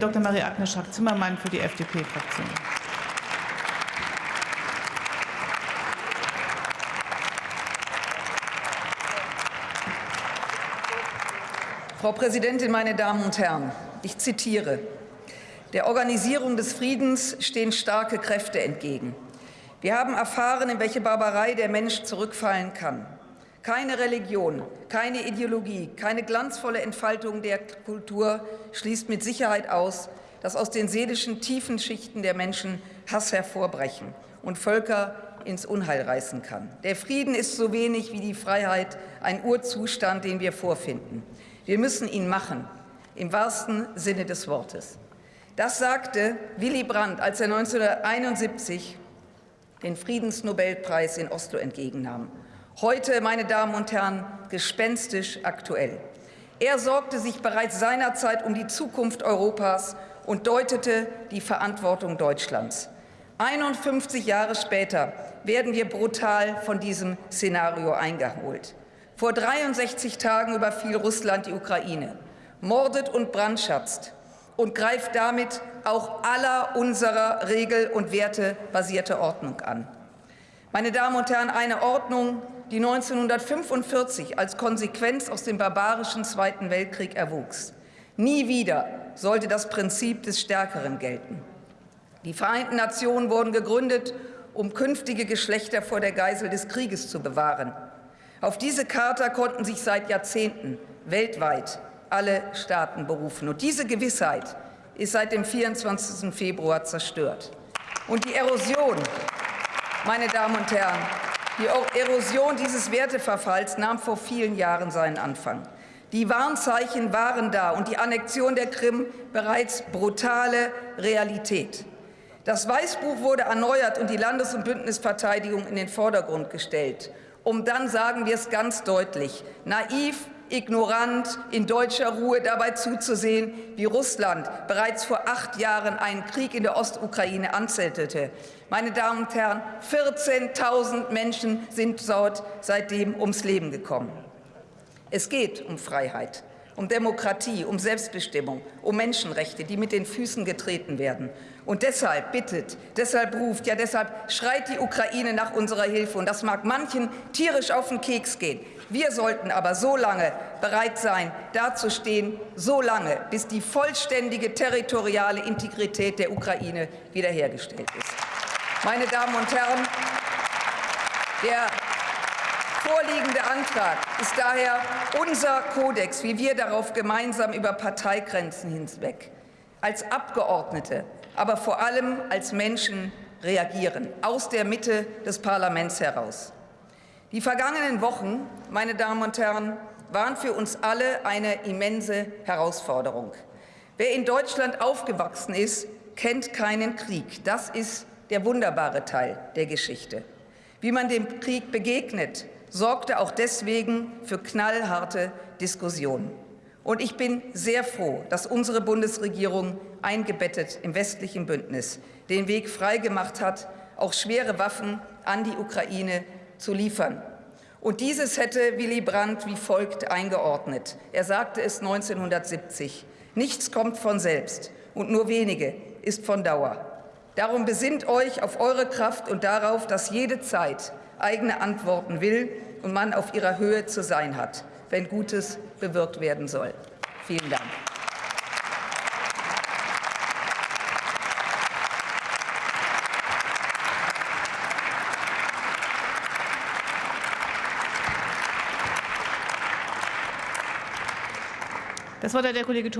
Dr. Marie-Agnes Strack-Zimmermann für die FDP-Fraktion. Frau Präsidentin, meine Damen und Herren! Ich zitiere. Der Organisierung des Friedens stehen starke Kräfte entgegen. Wir haben erfahren, in welche Barbarei der Mensch zurückfallen kann. Keine Religion, keine Ideologie, keine glanzvolle Entfaltung der Kultur schließt mit Sicherheit aus, dass aus den seelischen tiefen Schichten der Menschen Hass hervorbrechen und Völker ins Unheil reißen kann. Der Frieden ist so wenig wie die Freiheit ein Urzustand, den wir vorfinden. Wir müssen ihn machen, im wahrsten Sinne des Wortes. Das sagte Willy Brandt, als er 1971 den Friedensnobelpreis in Oslo entgegennahm. Heute, meine Damen und Herren, gespenstisch aktuell. Er sorgte sich bereits seinerzeit um die Zukunft Europas und deutete die Verantwortung Deutschlands. 51 Jahre später werden wir brutal von diesem Szenario eingeholt. Vor 63 Tagen überfiel Russland die Ukraine, mordet und brandschatzt und greift damit auch aller unserer Regel- und wertebasierte Ordnung an. Meine Damen und Herren, eine Ordnung, die 1945 als Konsequenz aus dem barbarischen Zweiten Weltkrieg erwuchs. Nie wieder sollte das Prinzip des Stärkeren gelten. Die Vereinten Nationen wurden gegründet, um künftige Geschlechter vor der Geisel des Krieges zu bewahren. Auf diese Charta konnten sich seit Jahrzehnten weltweit alle Staaten berufen. Und diese Gewissheit ist seit dem 24. Februar zerstört. Und die Erosion, meine Damen und Herren, die Erosion dieses Werteverfalls nahm vor vielen Jahren seinen Anfang. Die Warnzeichen waren da und die Annexion der Krim bereits brutale Realität. Das Weißbuch wurde erneuert und die Landes- und Bündnisverteidigung in den Vordergrund gestellt um dann, sagen wir es ganz deutlich, naiv, ignorant, in deutscher Ruhe dabei zuzusehen, wie Russland bereits vor acht Jahren einen Krieg in der Ostukraine anzettelte. Meine Damen und Herren, 14.000 Menschen sind dort seitdem ums Leben gekommen. Es geht um Freiheit um Demokratie, um Selbstbestimmung, um Menschenrechte, die mit den Füßen getreten werden. Und deshalb bittet, deshalb ruft, ja deshalb schreit die Ukraine nach unserer Hilfe. Und das mag manchen tierisch auf den Keks gehen. Wir sollten aber so lange bereit sein, dazustehen, so lange, bis die vollständige territoriale Integrität der Ukraine wiederhergestellt ist. Meine Damen und Herren, der vorliegende Antrag ist daher unser Kodex, wie wir darauf gemeinsam über Parteigrenzen hinweg als Abgeordnete, aber vor allem als Menschen reagieren, aus der Mitte des Parlaments heraus. Die vergangenen Wochen, meine Damen und Herren, waren für uns alle eine immense Herausforderung. Wer in Deutschland aufgewachsen ist, kennt keinen Krieg. Das ist der wunderbare Teil der Geschichte. Wie man dem Krieg begegnet, sorgte auch deswegen für knallharte Diskussionen. Und ich bin sehr froh, dass unsere Bundesregierung eingebettet im westlichen Bündnis den Weg freigemacht hat, auch schwere Waffen an die Ukraine zu liefern. Und dieses hätte Willy Brandt wie folgt eingeordnet. Er sagte es 1970. Nichts kommt von selbst und nur wenige ist von Dauer. Darum besinnt euch auf eure Kraft und darauf, dass jede Zeit eigene Antworten will und man auf ihrer Höhe zu sein hat, wenn Gutes bewirkt werden soll. Vielen Dank. Das hat der Kollege